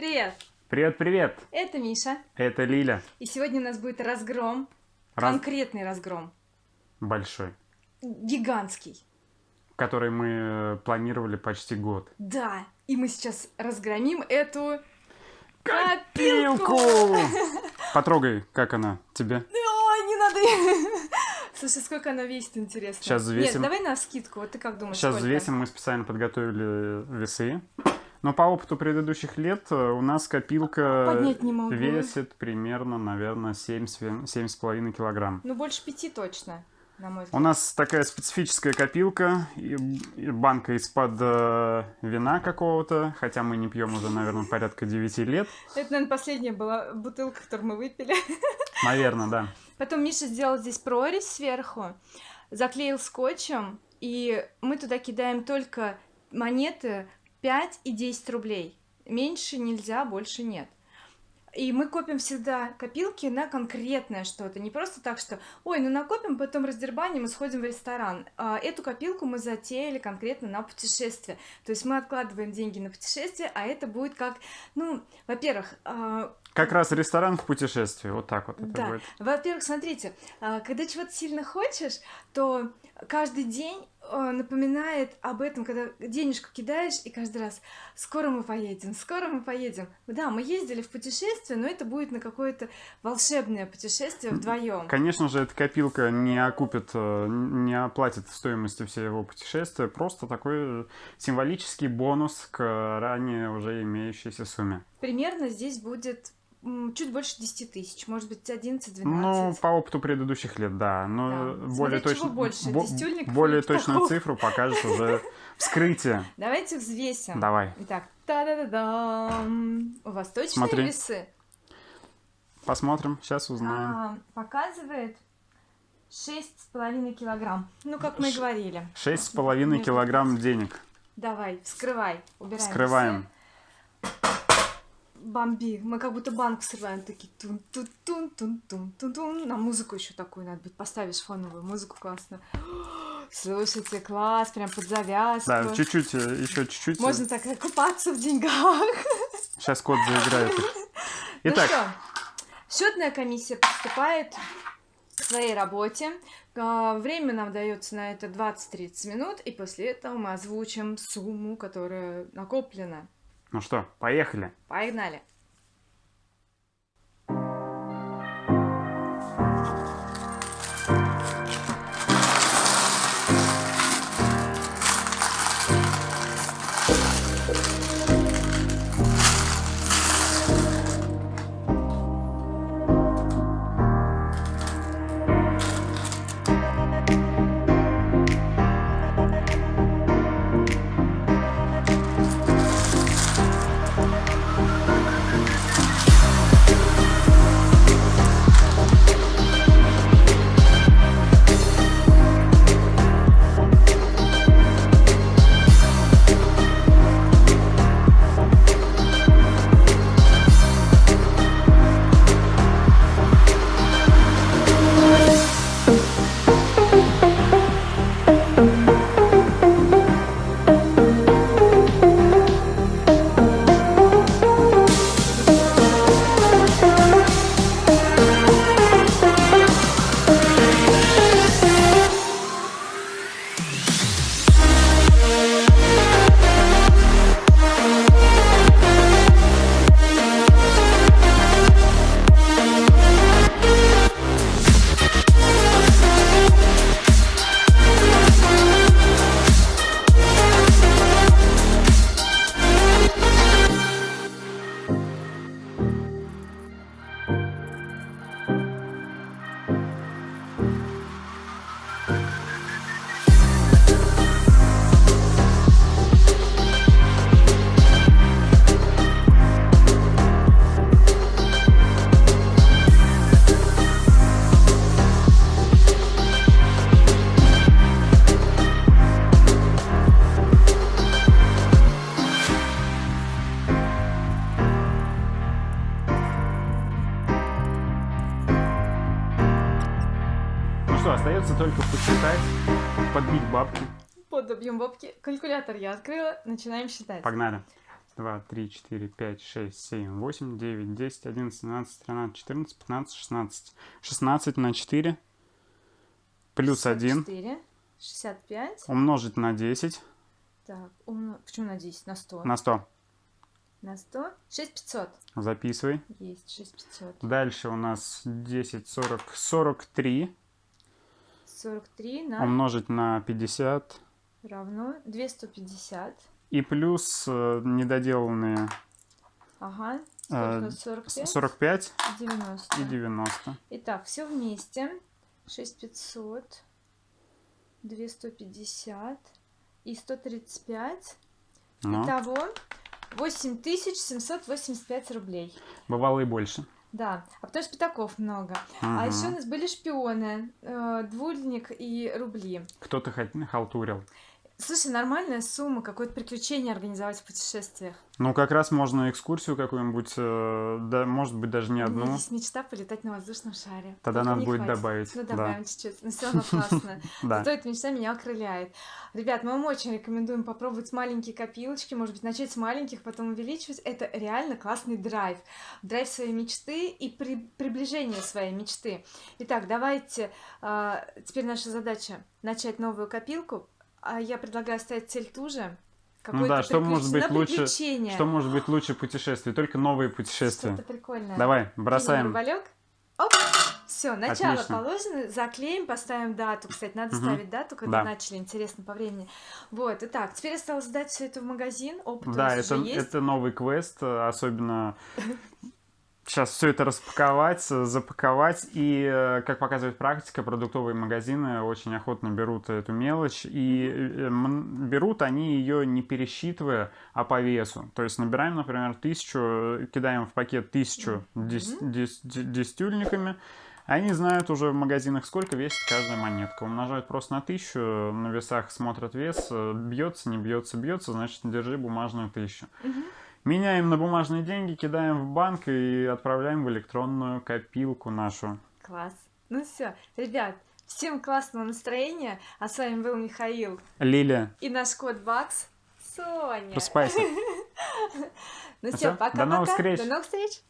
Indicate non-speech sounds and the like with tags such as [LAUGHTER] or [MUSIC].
Привет! Привет, привет! Это Миша. Это Лиля. И сегодня у нас будет разгром. Раз- Конкретный разгром. Большой. Гигантский. Который мы э, планировали почти год. Да. И мы сейчас разгромим эту Копилку! Потрогай, как она тебе. Ой, не надо. Слушай, сколько она весит, интересно. Щас взвесим. Нет, давай на скидку. Вот ты как думаешь, Сейчас сколько? взвесим, мы специально подготовили весы. Но по опыту предыдущих лет э, у нас копилка могу. весит примерно, наверное, 7,5 килограмм. Ну, больше пяти точно, на мой У нас такая специфическая копилка, и и банка из-под э, вина какого-то, хотя мы не пьем уже, наверное, порядка 9 лет. Это, наверное, последняя была бутылка, которую мы выпили. [LAUGHS] Наверное, да. Потом Миша сделал здесь прорезь сверху, заклеил скотчем, и мы туда кидаем только монеты 5 и 10 рублей. Меньше нельзя, больше нет. И мы копим всегда копилки на конкретное что-то. Не просто так, что ой, ну накопим, потом раздербаним и сходим в ресторан. А, Эту копилку мы затеяли конкретно на путешествие. То есть мы откладываем деньги на путешествие, а это будет как, ну, во-первых, а, Как раз ресторан в путешествии, вот так вот это да. будет. Во-первых, смотрите, а, когда чего-то сильно хочешь, то каждый день напоминает об этом, когда денежку кидаешь, и каждый раз скоро мы поедем, скоро мы поедем. Да, мы ездили в путешествие, но это будет на какое-то волшебное путешествие вдвоем. Конечно же, эта копилка не окупит, э, не оплатит стоимости всего путешествия, просто такой э, символический бонус к ранее уже имеющейся сумме. Примерно здесь будет чуть больше 10 тысяч, может быть 11-12. Ну, по опыту предыдущих лет, да, но Да. более точно, больше, бо- более точную цифру покажет уже [LAUGHS] вскрытие. Давайте взвесим. Давай, Итак, та-да-да-дам. У вас точные Смотри. весы? посмотрим, сейчас узнаем. А, показывает 6,5 килограмм. Ну, как мы и говорили. Шесть с половиной Между- килограмм денег. Давай, вскрывай. Убираем Вскрываем. весы. Бомби. Мы как будто банк срываем. Такие тун тун тун тун тун тун тун На музыку еще такую надо быть. Поставишь фоновую музыку классно. [GASPS] Слушайте, класс, прям под завязку. Да, чуть-чуть, э, еще чуть-чуть. э, Можно так купаться в деньгах. [LAUGHS] Сейчас кот заиграет. [LAUGHS] Итак, Ну что, счетная комиссия приступает к своей работе. А, Время нам дается на это 20-30 минут, и после этого мы озвучим сумму, которая накоплена. Ну что, поехали. Погнали! Остается только посчитать, подбить бабки. Под объем бабки. Калькулятор я открыла. Начинаем считать. Погнали. два, три, четыре, пять, шесть, семь, восемь, девять, десять, одиннадцать, двенадцать, тринадцать, четырнадцать, пятнадцать, шестнадцать. Шестнадцать на четыре плюс один 4, 65. умножить на десять Так, умно... почему на 10? На 100. на сто. На 100. 6500. Записывай. Есть 6500. Дальше у нас 10, 40, 43 43 на умножить на 50 равно 250. и плюс э, недоделанные Ага. э, Сколько? с- 45? 45 90. и 90. Итак, все вместе. 6500, 250 и 135. Ну, Итого 8785 рублей. бывало и больше. Да, а потому что пятаков много. А Мгм. еще у нас были шпионы, э, двульник и рубли. Кто-то халтурил. Слушай, нормальная сумма, какое-то приключение организовать в путешествиях. Ну, как раз можно экскурсию какую-нибудь, э, да, может быть, даже не У меня одну. есть мечта полетать на воздушном шаре. Тогда Только надо будет хватит. добавить. Ну, да. добавим чуть-чуть. Но все равно классно. [LAUGHS] Да. Зато эта мечта меня окрыляет. Ребят, мы вам очень рекомендуем попробовать маленькие копилочки, может быть, начать с маленьких, потом увеличивать. Это реально классный драйв. Драйв своей мечты и при- приближение своей мечты. Итак, давайте, а, теперь наша задача начать новую копилку. А я предлагаю ставить цель ту же. Ну да, что может быть лучше-. Что может быть лучше путешествий? Только новые путешествия. Что-то прикольное. Давай, бросаем. Оп! Все, начало Отлично. положено, заклеим, поставим дату. Кстати, надо Мгм. ставить дату, когда Да. начали, интересно по времени. Вот, итак, теперь осталось сдать все это в магазин. Опыт у Да, нас это, уже есть. это новый квест, э, особенно [LAUGHS] сейчас все это распаковать, э, запаковать. И, э, как показывает практика, продуктовые магазины очень охотно берут эту мелочь. И э, берут они ее не пересчитывая, а по весу. То есть набираем, например, тысячу, кидаем в пакет тысячу дес- дес- де- десятюльниками. Они знают уже в магазинах, сколько весит каждая монетка. Умножают просто на тысячу, на весах смотрят вес, бьется, не бьется, бьется, значит, держи бумажную тысячу. Мгм. Меняем на бумажные деньги, кидаем в банк и отправляем в электронную копилку нашу. Класс. Ну все, ребят, всем классного настроения. А с вами был Михаил Лилия, и наш кот Бакс. Соня. просыпайся. [LAUGHS] Ну Ну все, пока-пока. до новых встреч. До новых встреч.